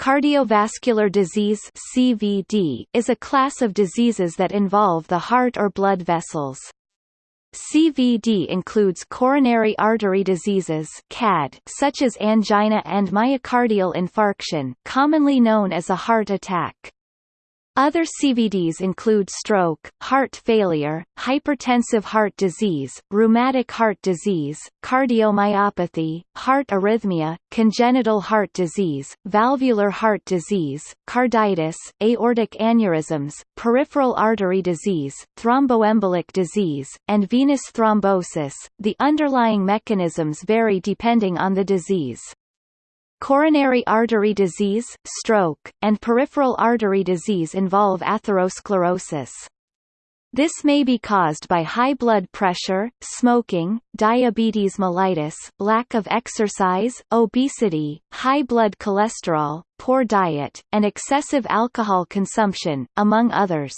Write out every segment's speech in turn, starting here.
Cardiovascular disease CVD is a class of diseases that involve the heart or blood vessels. CVD includes coronary artery diseases CAD, such as angina and myocardial infarction commonly known as a heart attack. Other CVDs include stroke, heart failure, hypertensive heart disease, rheumatic heart disease, cardiomyopathy, heart arrhythmia, congenital heart disease, valvular heart disease, carditis, aortic aneurysms, peripheral artery disease, thromboembolic disease, and venous thrombosis. The underlying mechanisms vary depending on the disease. Coronary artery disease, stroke, and peripheral artery disease involve atherosclerosis. This may be caused by high blood pressure, smoking, diabetes mellitus, lack of exercise, obesity, high blood cholesterol, poor diet, and excessive alcohol consumption, among others.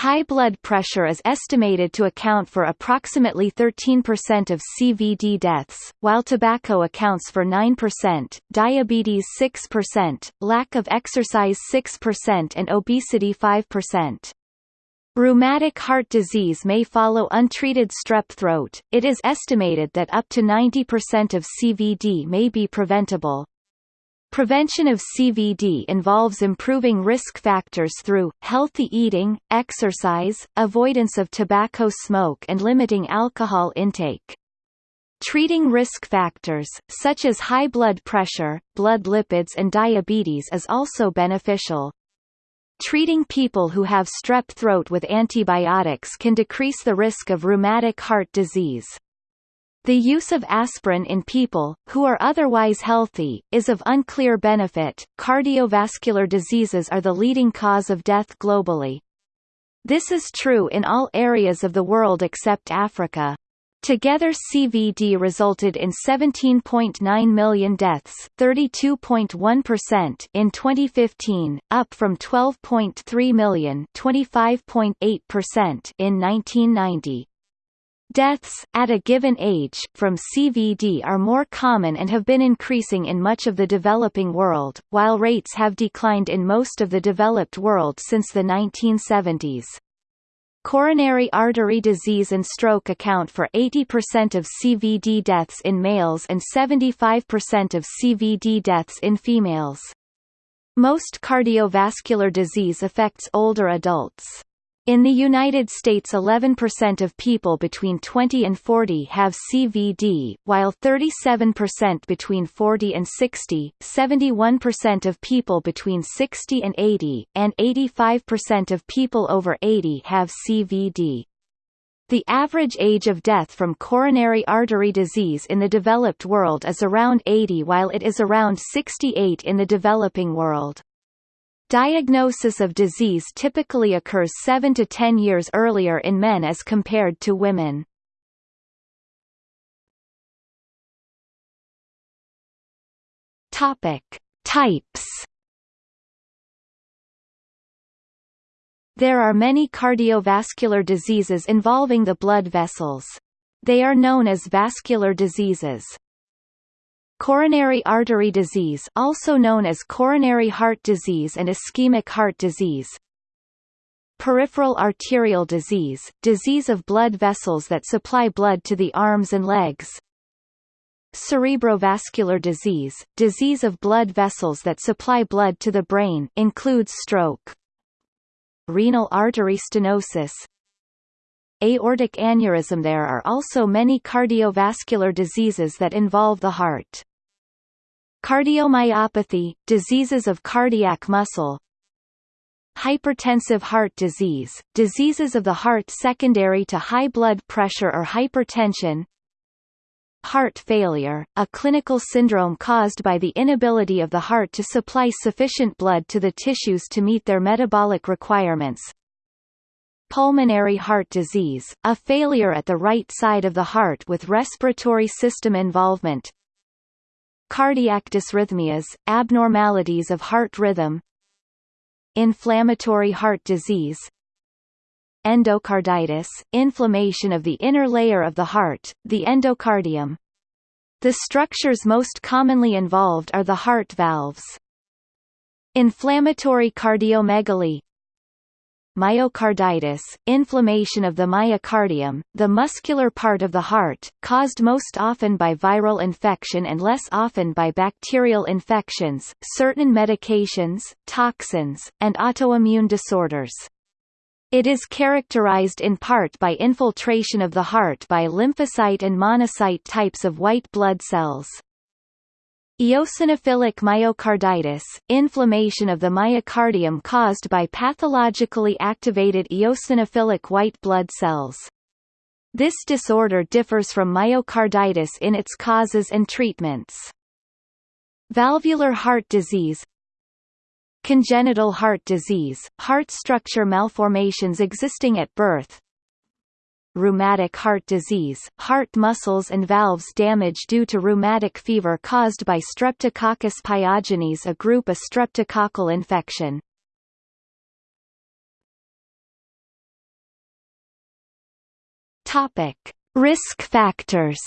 High blood pressure is estimated to account for approximately 13% of CVD deaths, while tobacco accounts for 9%, diabetes 6%, lack of exercise 6% and obesity 5%. Rheumatic heart disease may follow untreated strep throat. It is estimated that up to 90% of CVD may be preventable. Prevention of CVD involves improving risk factors through, healthy eating, exercise, avoidance of tobacco smoke and limiting alcohol intake. Treating risk factors, such as high blood pressure, blood lipids and diabetes is also beneficial. Treating people who have strep throat with antibiotics can decrease the risk of rheumatic heart disease. The use of aspirin in people, who are otherwise healthy, is of unclear benefit. Cardiovascular diseases are the leading cause of death globally. This is true in all areas of the world except Africa. Together CVD resulted in 17.9 million deaths 32.1% in 2015, up from 12.3 million 25.8% in 1990. Deaths, at a given age, from CVD are more common and have been increasing in much of the developing world, while rates have declined in most of the developed world since the 1970s. Coronary artery disease and stroke account for 80% of CVD deaths in males and 75% of CVD deaths in females. Most cardiovascular disease affects older adults. In the United States 11% of people between 20 and 40 have CVD, while 37% between 40 and 60, 71% of people between 60 and 80, and 85% of people over 80 have CVD. The average age of death from coronary artery disease in the developed world is around 80 while it is around 68 in the developing world. Diagnosis of disease typically occurs 7 to 10 years earlier in men as compared to women. Topic: Types. There are many cardiovascular diseases involving the blood vessels. They are known as vascular diseases. Coronary artery disease also known as coronary heart disease and ischemic heart disease. Peripheral arterial disease, disease of blood vessels that supply blood to the arms and legs. Cerebrovascular disease, disease of blood vessels that supply blood to the brain includes stroke. Renal artery stenosis Aortic aneurysm. There are also many cardiovascular diseases that involve the heart. Cardiomyopathy, diseases of cardiac muscle. Hypertensive heart disease, diseases of the heart secondary to high blood pressure or hypertension. Heart failure, a clinical syndrome caused by the inability of the heart to supply sufficient blood to the tissues to meet their metabolic requirements Pulmonary heart disease, a failure at the right side of the heart with respiratory system involvement Cardiac dysrhythmias, abnormalities of heart rhythm Inflammatory heart disease Endocarditis, inflammation of the inner layer of the heart, the endocardium. The structures most commonly involved are the heart valves. Inflammatory cardiomegaly Myocarditis, inflammation of the myocardium, the muscular part of the heart, caused most often by viral infection and less often by bacterial infections, certain medications, toxins, and autoimmune disorders. It is characterized in part by infiltration of the heart by lymphocyte and monocyte types of white blood cells. Eosinophilic myocarditis, inflammation of the myocardium caused by pathologically activated eosinophilic white blood cells. This disorder differs from myocarditis in its causes and treatments. Valvular heart disease Congenital heart disease, heart structure malformations existing at birth, rheumatic heart disease, heart muscles and valves damage due to rheumatic fever caused by Streptococcus pyogenes a group A streptococcal infection. Risk factors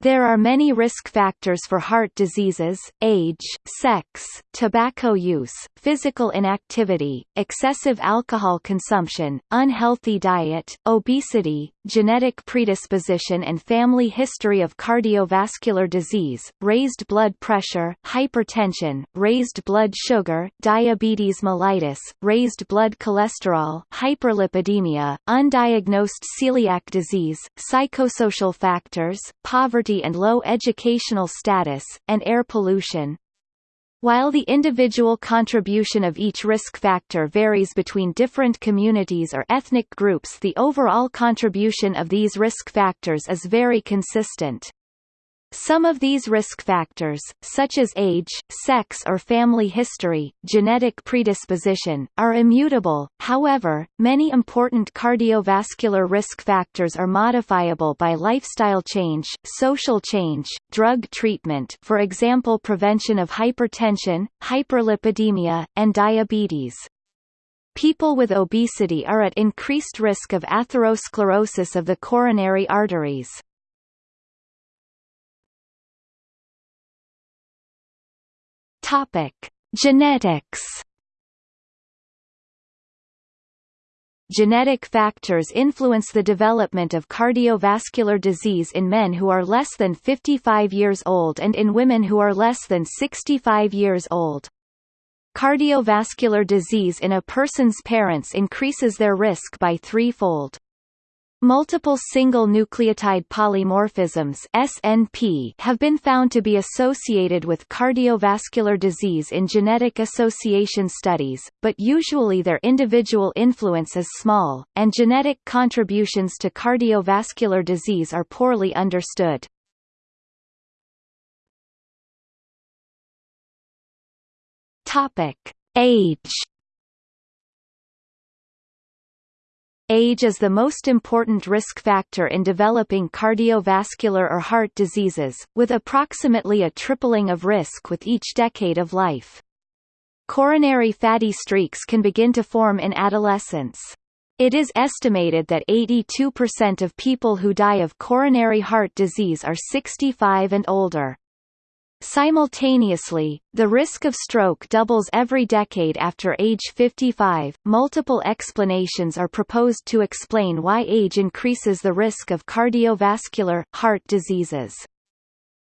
There are many risk factors for heart diseases, age, sex, tobacco use, physical inactivity, excessive alcohol consumption, unhealthy diet, obesity, genetic predisposition and family history of cardiovascular disease, raised blood pressure, hypertension, raised blood sugar, diabetes mellitus, raised blood cholesterol, hyperlipidemia, undiagnosed celiac disease, psychosocial factors, poverty poverty and low educational status, and air pollution. While the individual contribution of each risk factor varies between different communities or ethnic groups the overall contribution of these risk factors is very consistent. Some of these risk factors, such as age, sex or family history, genetic predisposition, are immutable, however, many important cardiovascular risk factors are modifiable by lifestyle change, social change, drug treatment for example prevention of hypertension, hyperlipidemia, and diabetes. People with obesity are at increased risk of atherosclerosis of the coronary arteries. Topic: Genetics. Genetic factors influence the development of cardiovascular disease in men who are less than 55 years old and in women who are less than 65 years old. Cardiovascular disease in a person's parents increases their risk by threefold. Multiple single nucleotide polymorphisms SNP have been found to be associated with cardiovascular disease in genetic association studies, but usually their individual influence is small, and genetic contributions to cardiovascular disease are poorly understood. Topic: Age Age is the most important risk factor in developing cardiovascular or heart diseases, with approximately a tripling of risk with each decade of life. Coronary fatty streaks can begin to form in adolescence. It is estimated that 82% of people who die of coronary heart disease are 65 and older. Simultaneously, the risk of stroke doubles every decade after age 55. Multiple explanations are proposed to explain why age increases the risk of cardiovascular, heart diseases.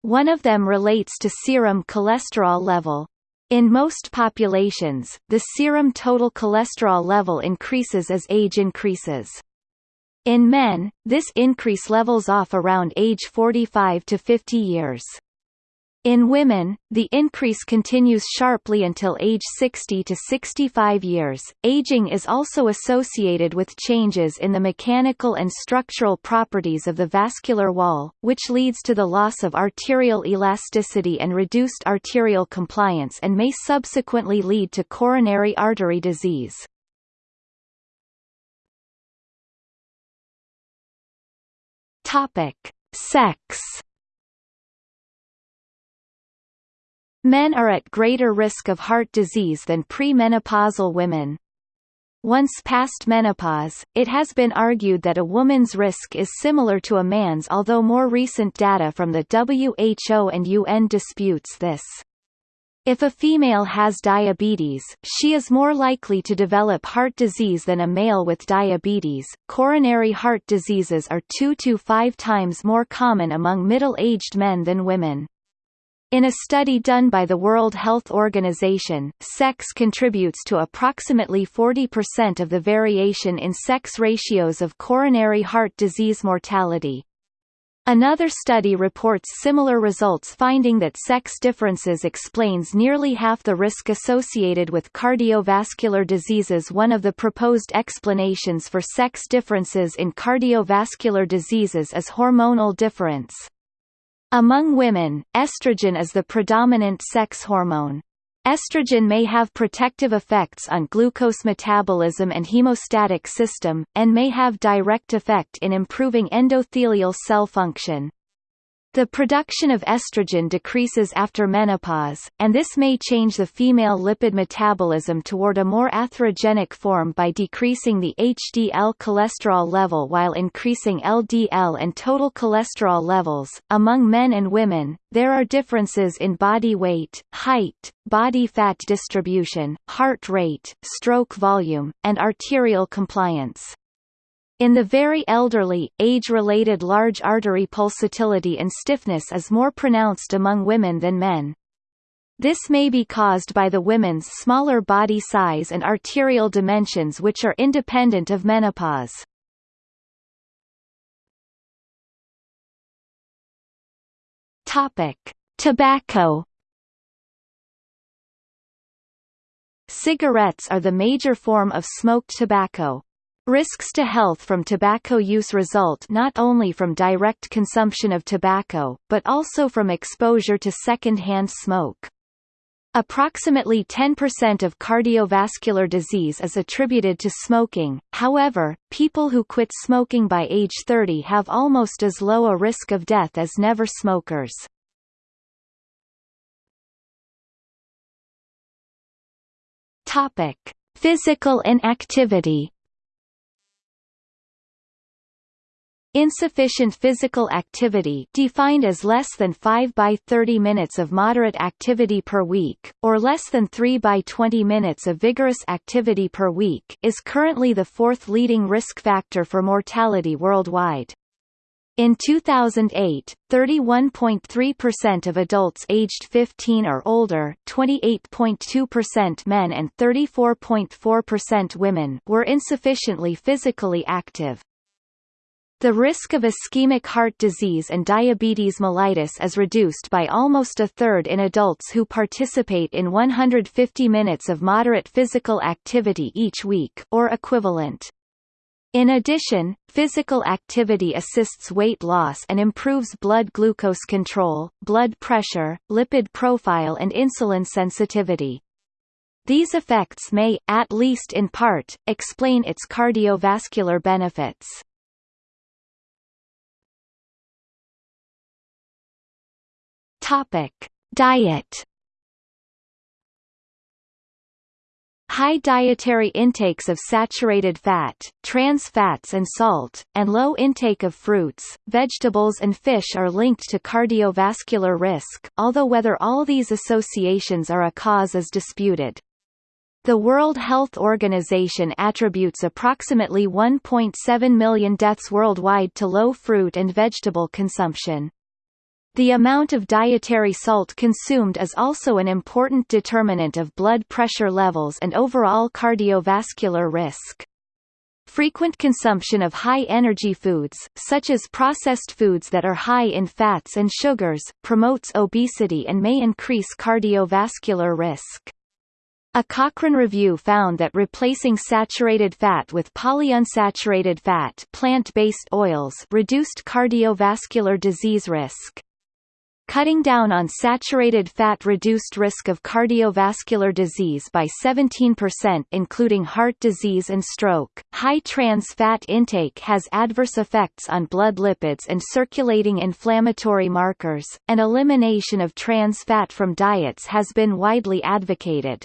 One of them relates to serum cholesterol level. In most populations, the serum total cholesterol level increases as age increases. In men, this increase levels off around age 45 to 50 years. In women, the increase continues sharply until age 60 to 65 years. Aging is also associated with changes in the mechanical and structural properties of the vascular wall, which leads to the loss of arterial elasticity and reduced arterial compliance and may subsequently lead to coronary artery disease. Topic: Sex Men are at greater risk of heart disease than premenopausal women. Once past menopause, it has been argued that a woman's risk is similar to a man's although more recent data from the WHO and UN disputes this. If a female has diabetes, she is more likely to develop heart disease than a male with diabetes. Coronary heart diseases are 2 to 5 times more common among middle-aged men than women. In a study done by the World Health Organization, sex contributes to approximately 40% of the variation in sex ratios of coronary heart disease mortality. Another study reports similar results finding that sex differences explains nearly half the risk associated with cardiovascular diseases One of the proposed explanations for sex differences in cardiovascular diseases is hormonal difference. Among women, estrogen is the predominant sex hormone. Estrogen may have protective effects on glucose metabolism and hemostatic system, and may have direct effect in improving endothelial cell function. The production of estrogen decreases after menopause, and this may change the female lipid metabolism toward a more atherogenic form by decreasing the HDL cholesterol level while increasing LDL and total cholesterol levels. Among men and women, there are differences in body weight, height, body fat distribution, heart rate, stroke volume, and arterial compliance. In the very elderly, age-related large artery pulsatility and stiffness is more pronounced among women than men. This may be caused by the women's smaller body size and arterial dimensions which are independent of menopause. Topic: Tobacco Cigarettes are the major form of smoked tobacco. Risks to health from tobacco use result not only from direct consumption of tobacco, but also from exposure to second-hand smoke. Approximately 10% of cardiovascular disease is attributed to smoking, however, people who quit smoking by age 30 have almost as low a risk of death as never smokers. Physical inactivity Insufficient physical activity defined as less than 5 by 30 minutes of moderate activity per week, or less than 3 by 20 minutes of vigorous activity per week is currently the fourth leading risk factor for mortality worldwide. In 2008, 31.3% of adults aged 15 or older 28.2% men and 34.4% women were insufficiently physically active. The risk of ischemic heart disease and diabetes mellitus is reduced by almost a third in adults who participate in 150 minutes of moderate physical activity each week or equivalent. In addition, physical activity assists weight loss and improves blood glucose control, blood pressure, lipid profile and insulin sensitivity. These effects may, at least in part, explain its cardiovascular benefits. Topic: Diet. High dietary intakes of saturated fat, trans fats and salt, and low intake of fruits, vegetables and fish are linked to cardiovascular risk, although whether all these associations are a cause is disputed. The World Health Organization attributes approximately 1.7 million deaths worldwide to low fruit and vegetable consumption. The amount of dietary salt consumed is also an important determinant of blood pressure levels and overall cardiovascular risk. Frequent consumption of high-energy foods, such as processed foods that are high in fats and sugars, promotes obesity and may increase cardiovascular risk. A Cochrane review found that replacing saturated fat with polyunsaturated fat plant-based oils reduced cardiovascular disease risk. Cutting down on saturated fat reduced risk of cardiovascular disease by 17% including heart disease and stroke. High trans fat intake has adverse effects on blood lipids and circulating inflammatory markers, and elimination of trans fat from diets has been widely advocated.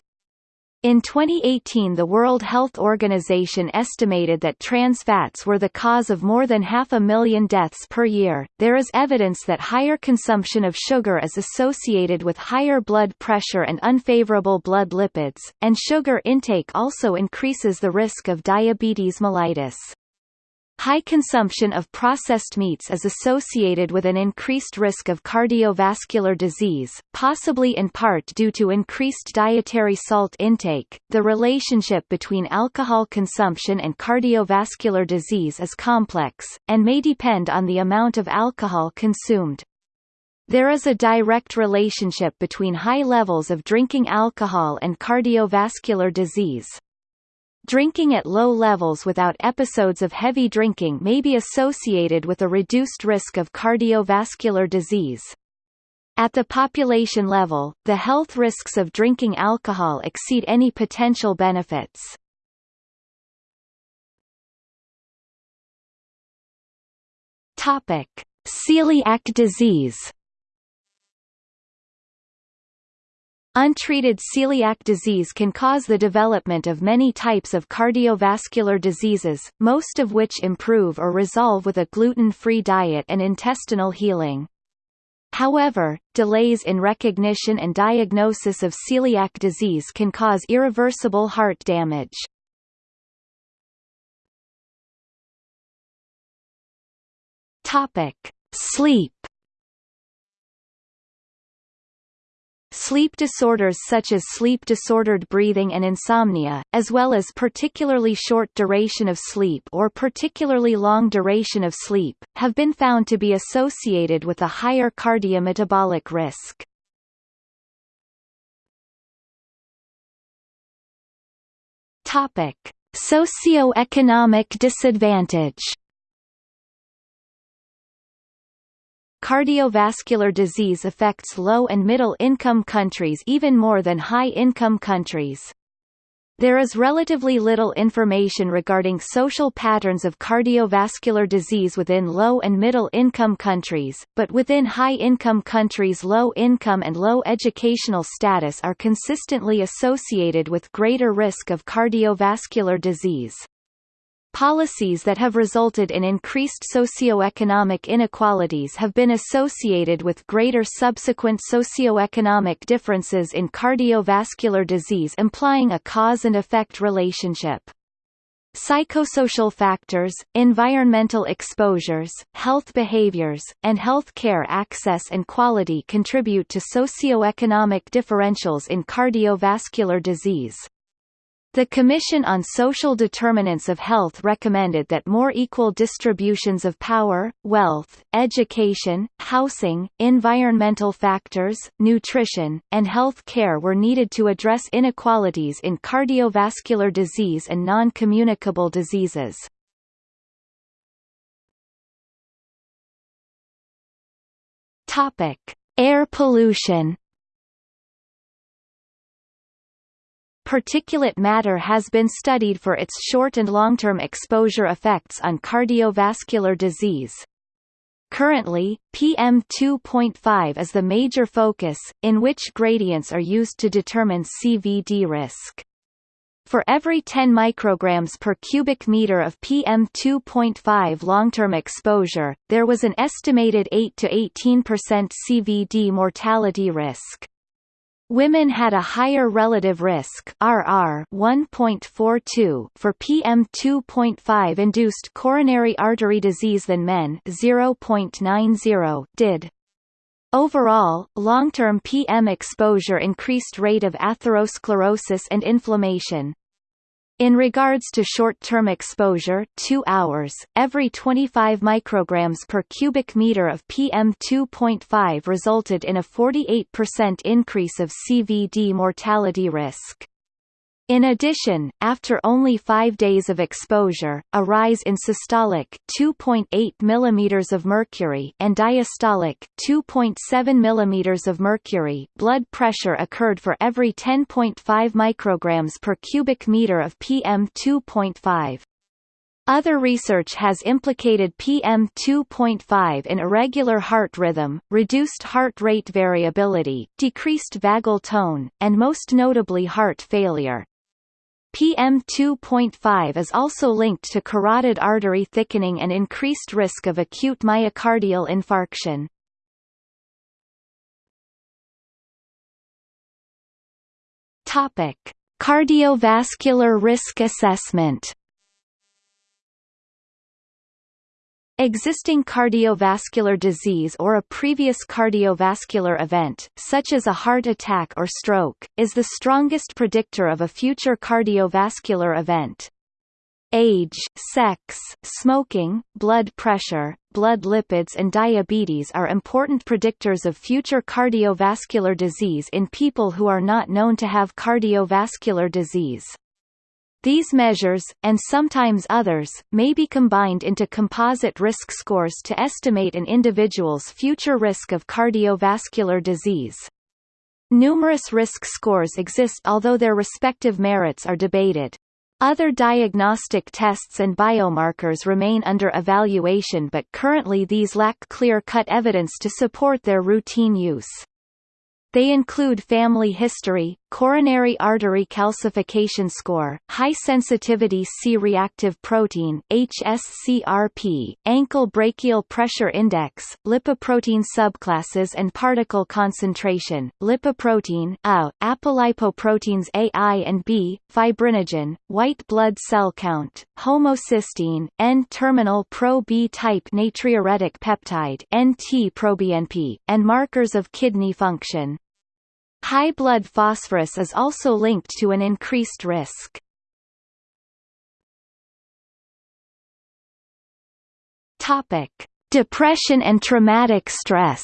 In 2018 the World Health Organization estimated that trans fats were the cause of more than half a million deaths per year. There is evidence that higher consumption of sugar is associated with higher blood pressure and unfavorable blood lipids, and sugar intake also increases the risk of diabetes mellitus. High consumption of processed meats is associated with an increased risk of cardiovascular disease, possibly in part due to increased dietary salt intake. The relationship between alcohol consumption and cardiovascular disease is complex, and may depend on the amount of alcohol consumed. There is a direct relationship between high levels of drinking alcohol and cardiovascular disease. Drinking at low levels without episodes of heavy drinking may be associated with a reduced risk of cardiovascular disease. At the population level, the health risks of drinking alcohol exceed any potential benefits. Celiac disease. Untreated celiac disease can cause the development of many types of cardiovascular diseases, most of which improve or resolve with a gluten-free diet and intestinal healing. However, delays in recognition and diagnosis of celiac disease can cause irreversible heart damage. Topic: Sleep Sleep disorders such as sleep-disordered breathing and insomnia, as well as particularly short duration of sleep or particularly long duration of sleep, have been found to be associated with a higher cardiometabolic risk. Topic: Socioeconomic disadvantage Cardiovascular disease affects low and middle-income countries even more than high-income countries. There is relatively little information regarding social patterns of cardiovascular disease within low and middle-income countries, but within high-income countries low income and low educational status are consistently associated with greater risk of cardiovascular disease. Policies that have resulted in increased socioeconomic inequalities have been associated with greater subsequent socioeconomic differences in cardiovascular disease implying a cause and effect relationship. Psychosocial factors, environmental exposures, health behaviors, and health care access and quality contribute to socioeconomic differentials in cardiovascular disease. The Commission on Social Determinants of Health recommended that more equal distributions of power, wealth, education, housing, environmental factors, nutrition, and health care were needed to address inequalities in cardiovascular disease and non-communicable diseases. Topic: Air pollution Particulate matter has been studied for its short and long-term exposure effects on cardiovascular disease. Currently, PM2.5 is the major focus, in which gradients are used to determine CVD risk. For every 10 micrograms per cubic meter of PM2.5 long-term exposure, there was an estimated 8 to 18% CVD mortality risk. Women had a higher relative risk RR 1.42 for PM2.5 induced coronary artery disease than men 0.90 did. Overall, long-term PM exposure increased rate of atherosclerosis and inflammation. In regards to short-term exposure 2 hours, every 25 micrograms per cubic meter of PM2.5 resulted in a 48% increase of CVD mortality risk. In addition, after only 5 days of exposure, a rise in systolic 2.8 mm of mercury and diastolic 2.7 mm of mercury blood pressure occurred for every 10.5 micrograms per cubic meter of PM2.5. Other research has implicated PM2.5 in irregular heart rhythm, reduced heart rate variability, decreased vagal tone, and most notably heart failure. PM2.5 is also linked to carotid artery thickening and increased risk of acute myocardial infarction. Topic: Cardiovascular risk assessment Existing cardiovascular disease or a previous cardiovascular event, such as a heart attack or stroke, is the strongest predictor of a future cardiovascular event. Age, sex, smoking, blood pressure, blood lipids and diabetes are important predictors of future cardiovascular disease in people who are not known to have cardiovascular disease. These measures, and sometimes others, may be combined into composite risk scores to estimate an individual's future risk of cardiovascular disease. Numerous risk scores exist although their respective merits are debated. Other diagnostic tests and biomarkers remain under evaluation but currently these lack clear-cut evidence to support their routine use. They include family history, coronary artery calcification score, high-sensitivity C-reactive protein HSCRP, ankle brachial pressure index, lipoprotein subclasses and particle concentration, lipoprotein AU, apolipoproteins AI and B, fibrinogen, white blood cell count, homocysteine, N-terminal pro-B type natriuretic peptide NT-proBNP, and markers of kidney function. High blood phosphorus is also linked to an increased risk. Topic: Depression and traumatic stress.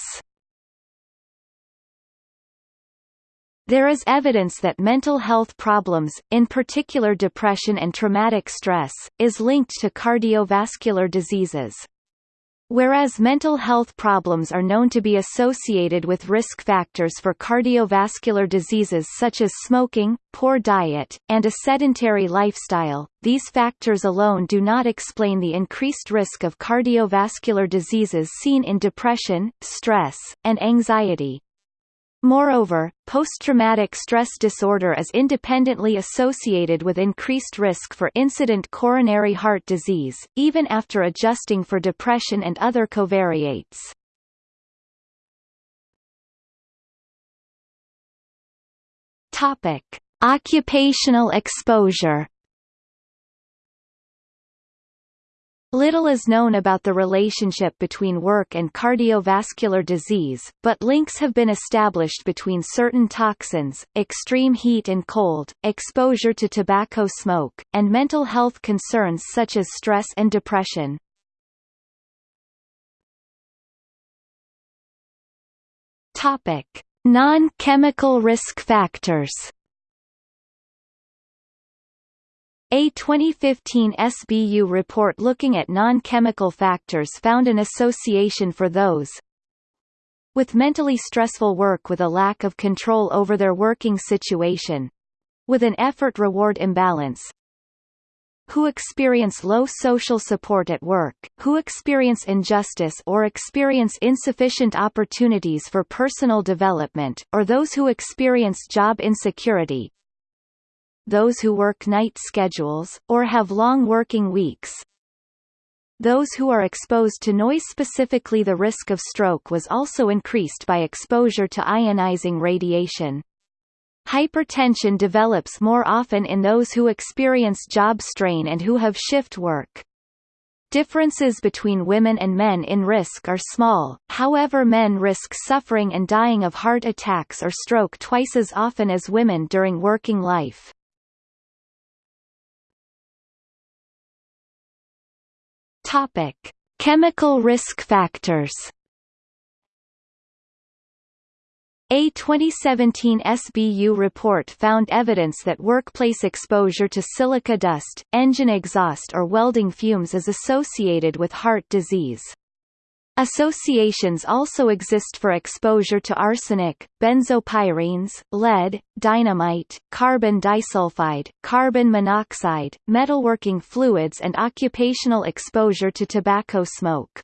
There is evidence that mental health problems, in particular depression and traumatic stress, is linked to cardiovascular diseases. Whereas mental health problems are known to be associated with risk factors for cardiovascular diseases such as smoking, poor diet, and a sedentary lifestyle, these factors alone do not explain the increased risk of cardiovascular diseases seen in depression, stress, and anxiety. Moreover, post-traumatic stress disorder is independently associated with increased risk for incident coronary heart disease, even after adjusting for depression and other covariates. Topic: Occupational exposure Little is known about the relationship between work and cardiovascular disease, but links have been established between certain toxins, extreme heat and cold, exposure to tobacco smoke, and mental health concerns such as stress and depression. Non-chemical risk factors. A 2015 SBU report looking at non-chemical factors found an association for those with mentally stressful work with a lack of control over their working situation with an effort-reward imbalance who experience low social support at work, who experience injustice or experience insufficient opportunities for personal development, or those who experience job insecurity, those who work night schedules, or have long working weeks. Those who are exposed to noise specifically the risk of stroke was also increased by exposure to ionizing radiation. Hypertension develops more often in those who experience job strain and who have shift work. Differences between women and men in risk are small, however men risk suffering and dying of heart attacks or stroke twice as often as women during working life. Topic: Chemical risk factors. A 2017 SBU report found evidence that workplace exposure to silica dust, engine exhaust or welding fumes is associated with heart disease. Associations also exist for exposure to arsenic, benzopyrenes, lead, dynamite, carbon disulfide, carbon monoxide, metalworking fluids and occupational exposure to tobacco smoke.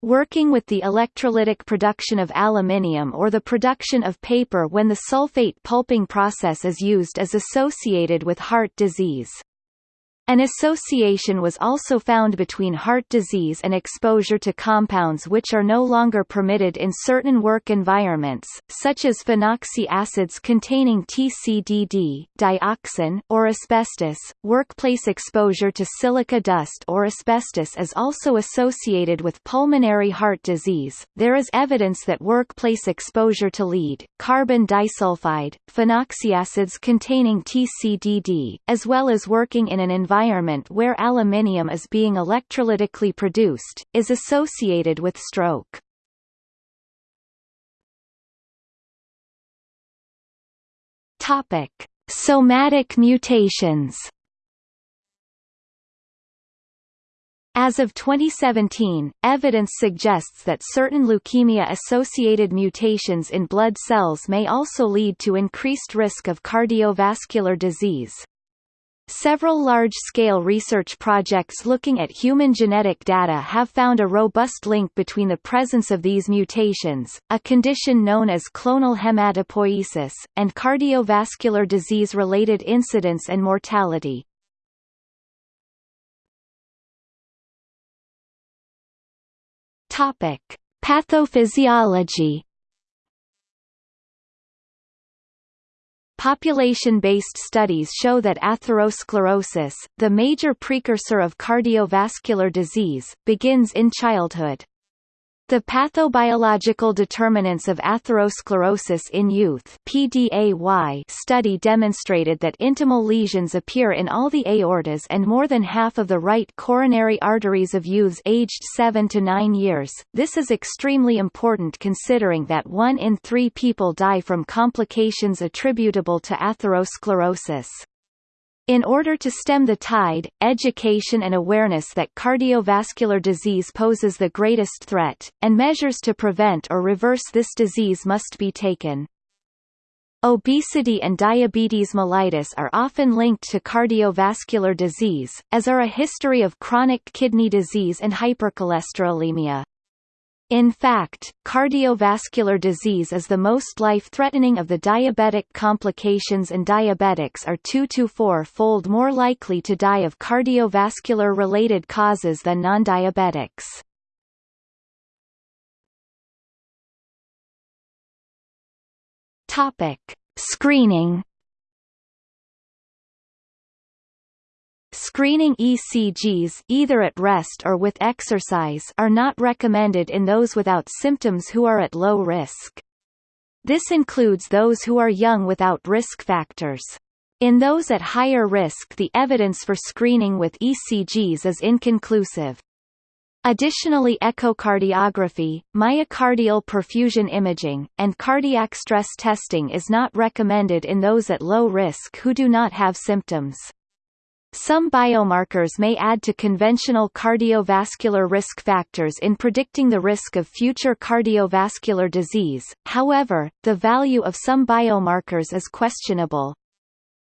Working with the electrolytic production of aluminium or the production of paper when the sulfate pulping process is used is associated with heart disease. An association was also found between heart disease and exposure to compounds which are no longer permitted in certain work environments, such as phenoxy acids containing TCDD, dioxin, or asbestos. Workplace exposure to silica dust or asbestos is also associated with pulmonary heart disease. There is evidence that workplace exposure to lead, carbon disulfide, phenoxy acids containing TCDD, as well as working in an environment environment where aluminium is being electrolytically produced, is associated with stroke. Topic: Somatic mutations. As of 2017, evidence suggests that certain leukemia-associated mutations in blood cells may also lead to increased risk of cardiovascular disease. Several large-scale research projects looking at human genetic data have found a robust link between the presence of these mutations, a condition known as clonal hematopoiesis, and cardiovascular disease-related incidence and mortality. Topic: Pathophysiology Population-based studies show that atherosclerosis, the major precursor of cardiovascular disease, begins in childhood. The pathobiological determinants of atherosclerosis in youth PDAY study demonstrated that intimal lesions appear in all the aortas and more than half of the right coronary arteries of youths aged 7 to 9 years. This is extremely important considering that 1 in 3 people die from complications attributable to atherosclerosis. In order to stem the tide, education and awareness that cardiovascular disease poses the greatest threat, and measures to prevent or reverse this disease must be taken. Obesity and diabetes mellitus are often linked to cardiovascular disease, as are a history of chronic kidney disease and hypercholesterolemia. In fact, cardiovascular disease is the most life-threatening of the diabetic complications and diabetics are 2 to 4-fold more likely to die of cardiovascular-related causes than non-diabetics. Screening Screening ECGs either at rest or with exercise are not recommended in those without symptoms who are at low risk. This includes those who are young without risk factors. In those at higher risk the evidence for screening with ECGs is inconclusive. Additionally echocardiography, myocardial perfusion imaging, and cardiac stress testing is not recommended in those at low risk who do not have symptoms. Some biomarkers may add to conventional cardiovascular risk factors in predicting the risk of future cardiovascular disease, however, the value of some biomarkers is questionable.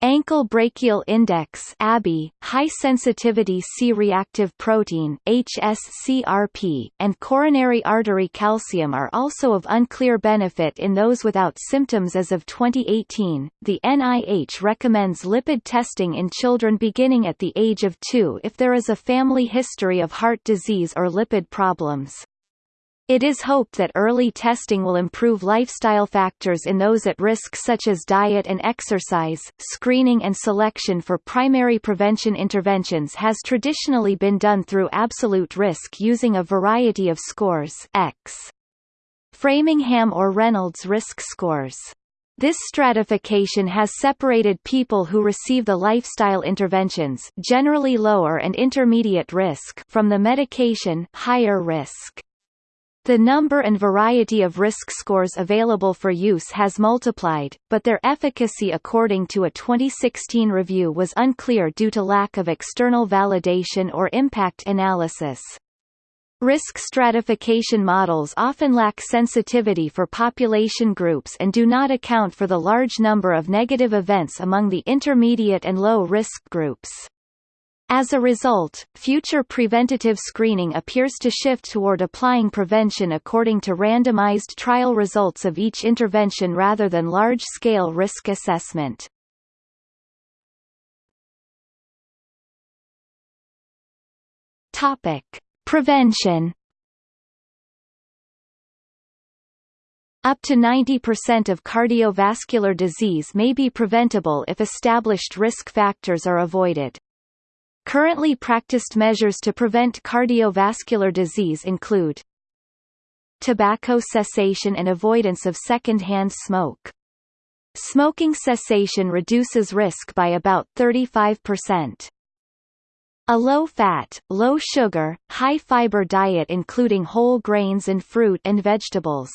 Ankle brachial index (ABI), high-sensitivity C-reactive protein (HSCRP), and coronary artery calcium are also of unclear benefit in those without symptoms as of 2018. The NIH recommends lipid testing in children beginning at the age of 2 if there is a family history of heart disease or lipid problems. It is hoped that early testing will improve lifestyle factors in those at risk such as diet and exercise. Screening and selection for primary prevention interventions has traditionally been done through absolute risk using a variety of scores X. Framingham or Reynolds risk scores. This stratification has separated people who receive the lifestyle interventions generally lower and intermediate risk from the medication higher risk. The number and variety of risk scores available for use has multiplied, but their efficacy according to a 2016 review was unclear due to lack of external validation or impact analysis. Risk stratification models often lack sensitivity for population groups and do not account for the large number of negative events among the intermediate and low-risk groups. As a result, future preventative screening appears to shift toward applying prevention according to randomized trial results of each intervention rather than large-scale risk assessment. Topic: Prevention. Up to 90% of cardiovascular disease may be preventable if established risk factors are avoided. Currently practiced measures to prevent cardiovascular disease include tobacco cessation and avoidance of second-hand smoke. Smoking cessation reduces risk by about 35%. A low-fat, low-sugar, high-fiber diet including whole grains and fruit and vegetables.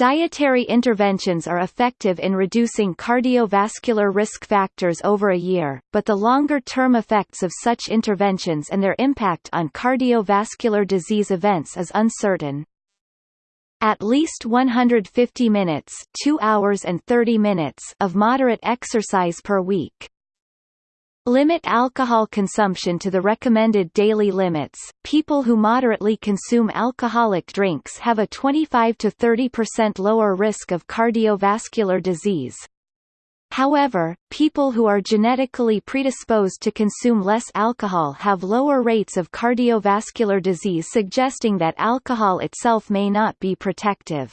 Dietary interventions are effective in reducing cardiovascular risk factors over a year, but the longer-term effects of such interventions and their impact on cardiovascular disease events is uncertain. At least 150 minutes 2 hours and 30 minutes of moderate exercise per week. Limit alcohol consumption to the recommended daily limits. People who moderately consume alcoholic drinks have a 25 to 30% lower risk of cardiovascular disease. However, people who are genetically predisposed to consume less alcohol have lower rates of cardiovascular disease suggesting that alcohol itself may not be protective.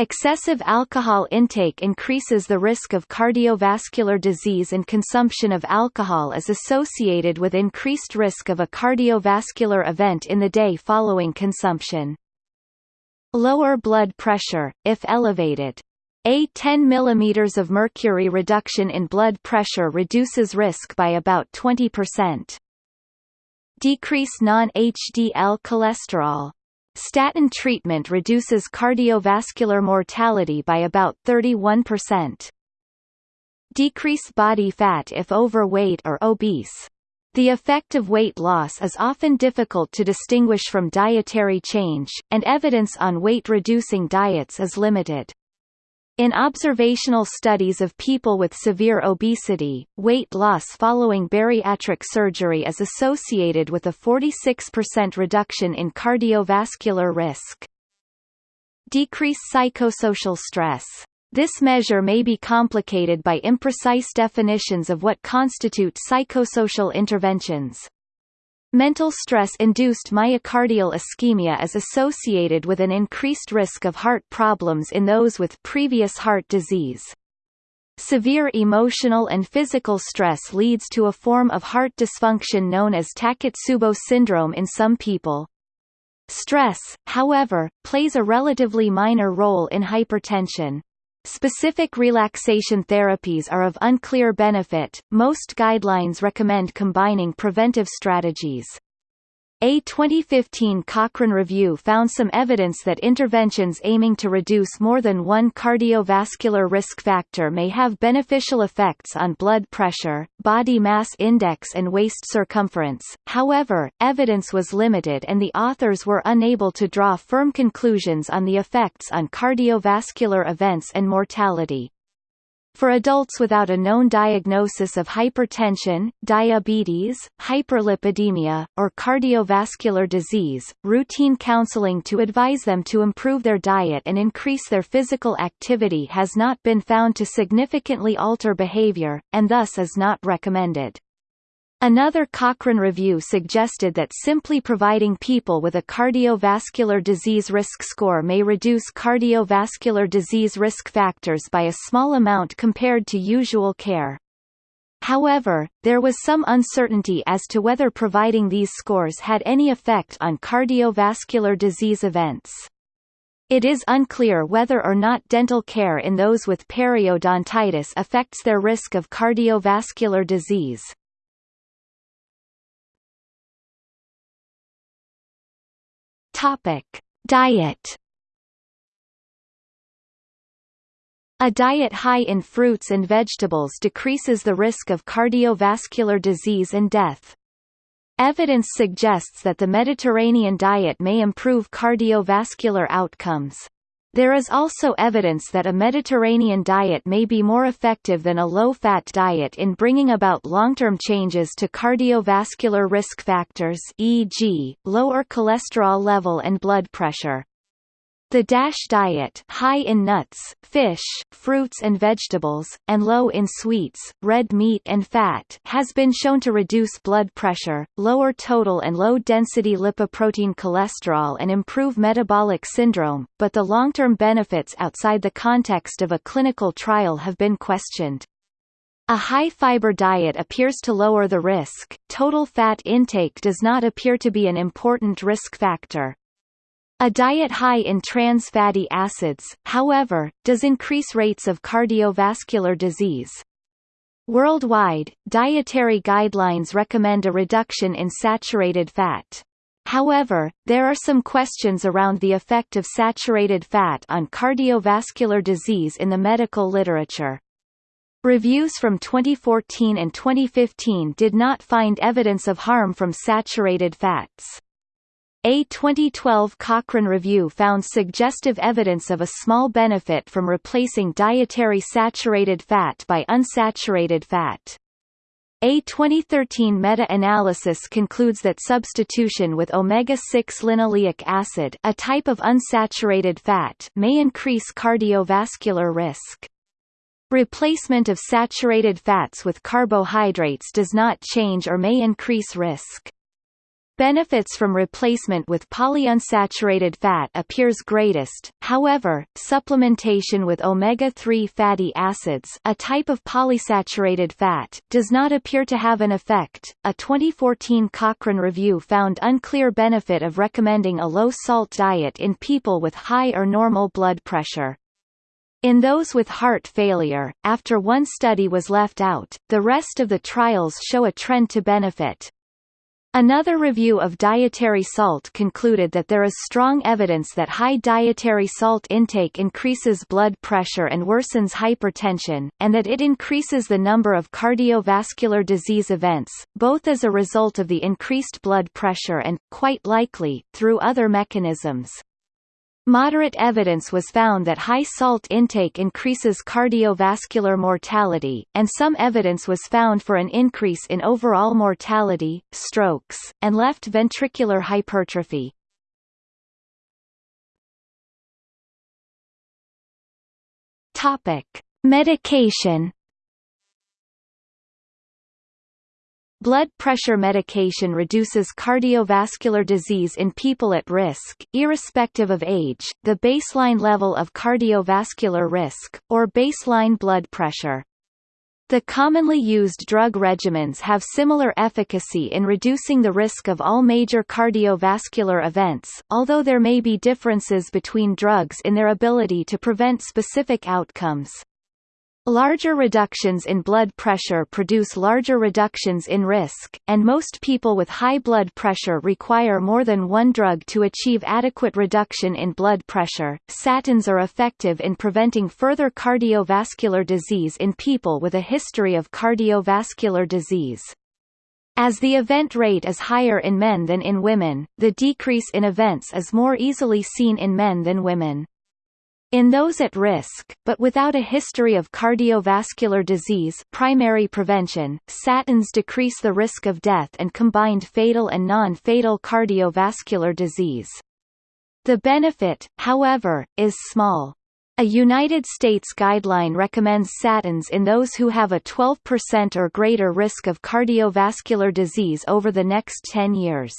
Excessive alcohol intake increases the risk of cardiovascular disease and consumption of alcohol is associated with increased risk of a cardiovascular event in the day following consumption. Lower blood pressure, if elevated. A 10 mm of mercury reduction in blood pressure reduces risk by about 20%. Decrease non-HDL cholesterol. Statin treatment reduces cardiovascular mortality by about 31%. Decrease body fat if overweight or obese. The effect of weight loss is often difficult to distinguish from dietary change, and evidence on weight-reducing diets is limited. In observational studies of people with severe obesity, weight loss following bariatric surgery is associated with a 46% reduction in cardiovascular risk. Decrease psychosocial stress. This measure may be complicated by imprecise definitions of what constitute psychosocial interventions. Mental stress-induced myocardial ischemia is associated with an increased risk of heart problems in those with previous heart disease. Severe emotional and physical stress leads to a form of heart dysfunction known as Takotsubo syndrome in some people. Stress, however, plays a relatively minor role in hypertension. Specific relaxation therapies are of unclear benefit. Most guidelines recommend combining preventive strategies. A 2015 Cochrane review found some evidence that interventions aiming to reduce more than one cardiovascular risk factor may have beneficial effects on blood pressure, body mass index and waist circumference. However, evidence was limited and the authors were unable to draw firm conclusions on the effects on cardiovascular events and mortality. For adults without a known diagnosis of hypertension, diabetes, hyperlipidemia, or cardiovascular disease, routine counseling to advise them to improve their diet and increase their physical activity has not been found to significantly alter behavior, and thus is not recommended. Another Cochrane review suggested that simply providing people with a cardiovascular disease risk score may reduce cardiovascular disease risk factors by a small amount compared to usual care. However, there was some uncertainty as to whether providing these scores had any effect on cardiovascular disease events. It is unclear whether or not dental care in those with periodontitis affects their risk of cardiovascular disease. Topic: Diet. A diet high in fruits and vegetables decreases the risk of cardiovascular disease and death. Evidence suggests that the Mediterranean diet may improve cardiovascular outcomes. There is also evidence that a Mediterranean diet may be more effective than a low-fat diet in bringing about long-term changes to cardiovascular risk factors e.g., lower cholesterol level and blood pressure. The DASH diet high in nuts, fish, fruits and vegetables, and low in sweets, red meat and fat has been shown to reduce blood pressure, lower total and low-density lipoprotein cholesterol and improve metabolic syndrome, but the long-term benefits outside the context of a clinical trial have been questioned. A high-fiber diet appears to lower the risk, total fat intake does not appear to be an important risk factor. A diet high in trans fatty acids, however, does increase rates of cardiovascular disease. Worldwide, dietary guidelines recommend a reduction in saturated fat. However, there are some questions around the effect of saturated fat on cardiovascular disease in the medical literature. Reviews from 2014 and 2015 did not find evidence of harm from saturated fats. A 2012 Cochrane review found suggestive evidence of a small benefit from replacing dietary saturated fat by unsaturated fat. A 2013 meta-analysis concludes that substitution with omega-6 linoleic acid a type of unsaturated fat may increase cardiovascular risk. Replacement of saturated fats with carbohydrates does not change or may increase risk. Benefits from replacement with polyunsaturated fat appears greatest, however, supplementation with omega-3 fatty acids a type of polysaturated fat does not appear to have an effect. A 2014 Cochrane review found unclear benefit of recommending a low-salt diet in people with high or normal blood pressure. In those with heart failure, after one study was left out, the rest of the trials show a trend to benefit. Another review of dietary salt concluded that there is strong evidence that high dietary salt intake increases blood pressure and worsens hypertension, and that it increases the number of cardiovascular disease events, both as a result of the increased blood pressure and, quite likely, through other mechanisms. Moderate evidence was found that high salt intake increases cardiovascular mortality, and some evidence was found for an increase in overall mortality, strokes, and left ventricular hypertrophy. Topic: Medication Blood pressure medication reduces cardiovascular disease in people at risk, irrespective of age, the baseline level of cardiovascular risk, or baseline blood pressure. The commonly used drug regimens have similar efficacy in reducing the risk of all major cardiovascular events, although there may be differences between drugs in their ability to prevent specific outcomes. Larger reductions in blood pressure produce larger reductions in risk, and most people with high blood pressure require more than one drug to achieve adequate reduction in blood pressure. Statins are effective in preventing further cardiovascular disease in people with a history of cardiovascular disease. As the event rate is higher in men than in women, the decrease in events is more easily seen in men than women. In those at risk, but without a history of cardiovascular disease primary prevention, statins decrease the risk of death and combined fatal and non-fatal cardiovascular disease. The benefit, however, is small. A United States guideline recommends statins in those who have a 12% or greater risk of cardiovascular disease over the next 10 years.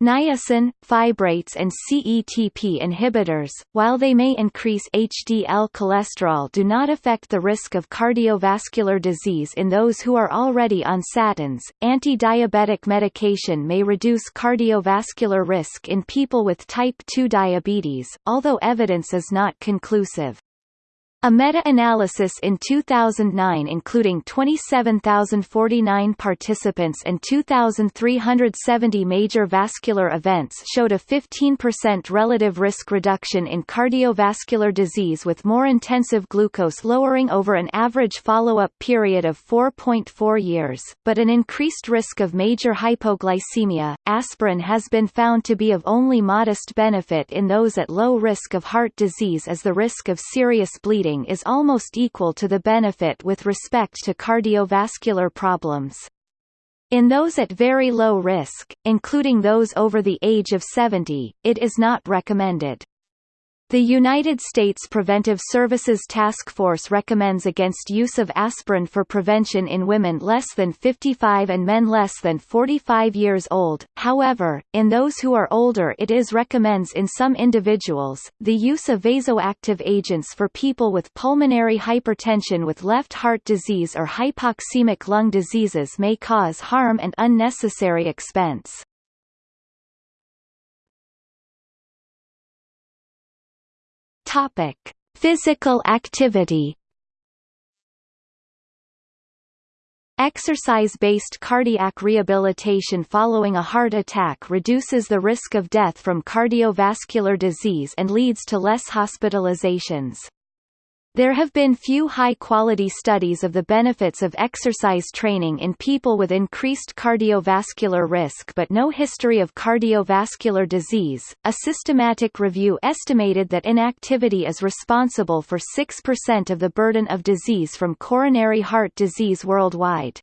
Niacin, fibrates and CETP inhibitors, while they may increase HDL cholesterol do not affect the risk of cardiovascular disease in those who are already on statins. Anti-diabetic medication may reduce cardiovascular risk in people with type 2 diabetes, although evidence is not conclusive. A meta-analysis in 2009 including 27,049 participants and 2,370 major vascular events showed a 15% relative risk reduction in cardiovascular disease with more intensive glucose lowering over an average follow-up period of 4.4 years, but an increased risk of major hypoglycemia. Aspirin has been found to be of only modest benefit in those at low risk of heart disease as the risk of serious bleeding is almost equal to the benefit with respect to cardiovascular problems. In those at very low risk, including those over the age of 70, it is not recommended. The United States Preventive Services Task Force recommends against use of aspirin for prevention in women less than 55 and men less than 45 years old. However, in those who are older it is recommends in some individuals. The use of vasoactive agents for people with pulmonary hypertension with left heart disease or hypoxemic lung diseases may cause harm and unnecessary expense. Topic: Physical activity. Exercise-based cardiac rehabilitation following a heart attack reduces the risk of death from cardiovascular disease and leads to less hospitalizations. There have been few high-quality studies of the benefits of exercise training in people with increased cardiovascular risk but no history of cardiovascular disease. A systematic review estimated that inactivity is responsible for 6% of the burden of disease from coronary heart disease worldwide.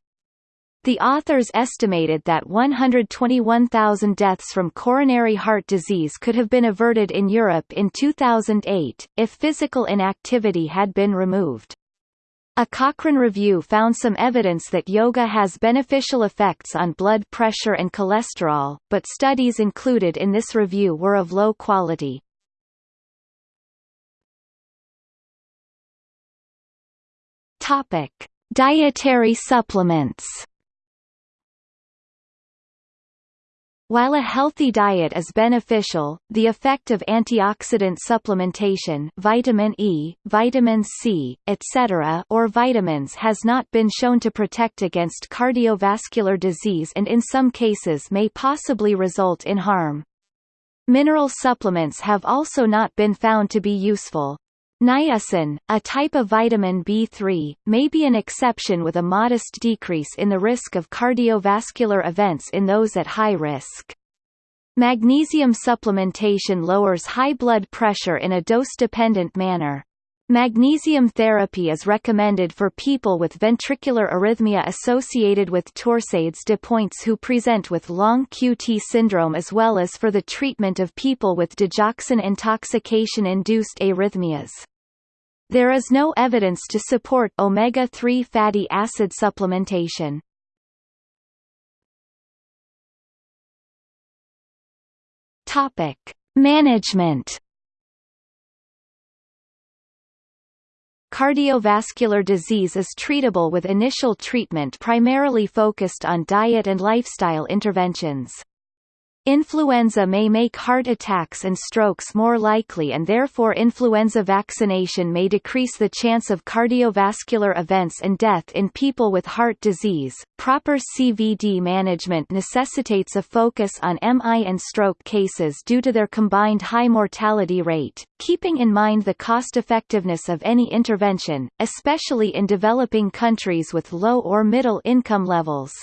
The authors estimated that 121,000 deaths from coronary heart disease could have been averted in Europe in 2008, if physical inactivity had been removed. A Cochrane review found some evidence that yoga has beneficial effects on blood pressure and cholesterol, but studies included in this review were of low quality. Topic: Dietary supplements. While a healthy diet is beneficial, the effect of antioxidant supplementation vitamin E, vitamin C, etc. or vitamins has not been shown to protect against cardiovascular disease and in some cases may possibly result in harm. Mineral supplements have also not been found to be useful. Niacin, a type of vitamin B3, may be an exception with a modest decrease in the risk of cardiovascular events in those at high risk. Magnesium supplementation lowers high blood pressure in a dose-dependent manner. Magnesium therapy is recommended for people with ventricular arrhythmia associated with torsades de pointes who present with long QT syndrome as well as for the treatment of people with digoxin intoxication-induced arrhythmias. There is no evidence to support omega-3 fatty acid supplementation. Management Cardiovascular disease is treatable with initial treatment primarily focused on diet and lifestyle interventions. Influenza may make heart attacks and strokes more likely and therefore influenza vaccination may decrease the chance of cardiovascular events and death in people with heart disease. Proper CVD management necessitates a focus on MI and stroke cases due to their combined high mortality rate, keeping in mind the cost-effectiveness of any intervention, especially in developing countries with low or middle income levels.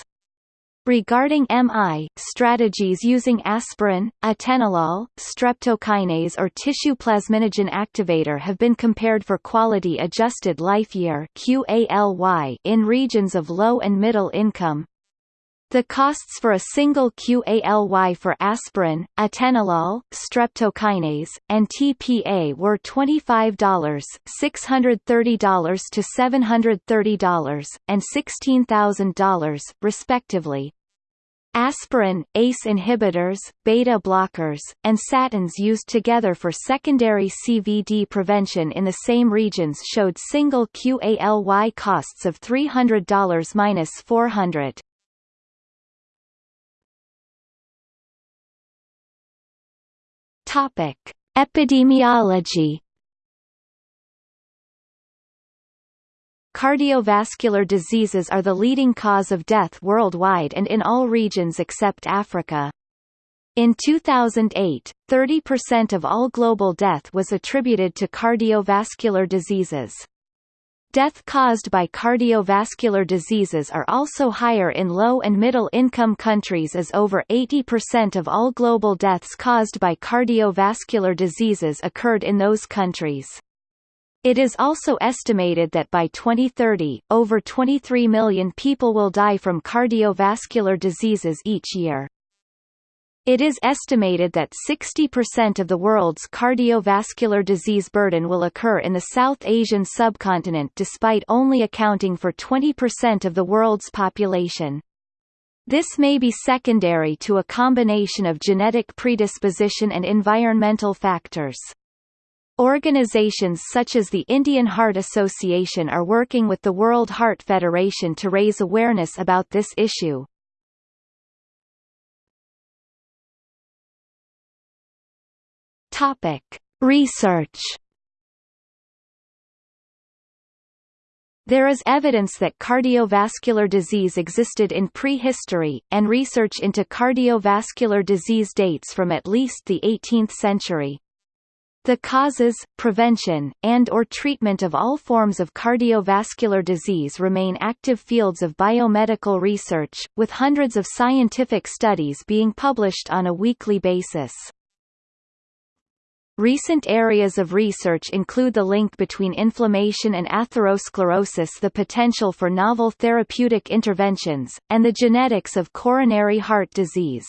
Regarding MI, strategies using aspirin, atenolol, streptokinase or tissue plasminogen activator have been compared for quality adjusted life year in regions of low and middle income. The costs for a single QALY for aspirin, atenolol, streptokinase, and TPA were $25, $630 to $730, and $16,000, respectively. Aspirin, ACE inhibitors, beta blockers, and statins used together for secondary CVD prevention in the same regions showed single QALY costs of $300–400. Topic: Epidemiology. Cardiovascular diseases are the leading cause of death worldwide and in all regions except Africa. In 2008, 30% of all global death was attributed to cardiovascular diseases. Death caused by cardiovascular diseases are also higher in low and middle income countries as over 80% of all global deaths caused by cardiovascular diseases occurred in those countries. It is also estimated that by 2030, over 23 million people will die from cardiovascular diseases each year. It is estimated that 60% of the world's cardiovascular disease burden will occur in the South Asian subcontinent despite only accounting for 20% of the world's population. This may be secondary to a combination of genetic predisposition and environmental factors. Organizations such as the Indian Heart Association are working with the World Heart Federation to raise awareness about this issue. Topic: Research. There is evidence that cardiovascular disease existed in prehistory, and research into cardiovascular disease dates from at least the 18th century. The causes, prevention, and or treatment of all forms of cardiovascular disease remain active fields of biomedical research, with hundreds of scientific studies being published on a weekly basis. Recent areas of research include the link between inflammation and atherosclerosis the potential for novel therapeutic interventions, and the genetics of coronary heart disease.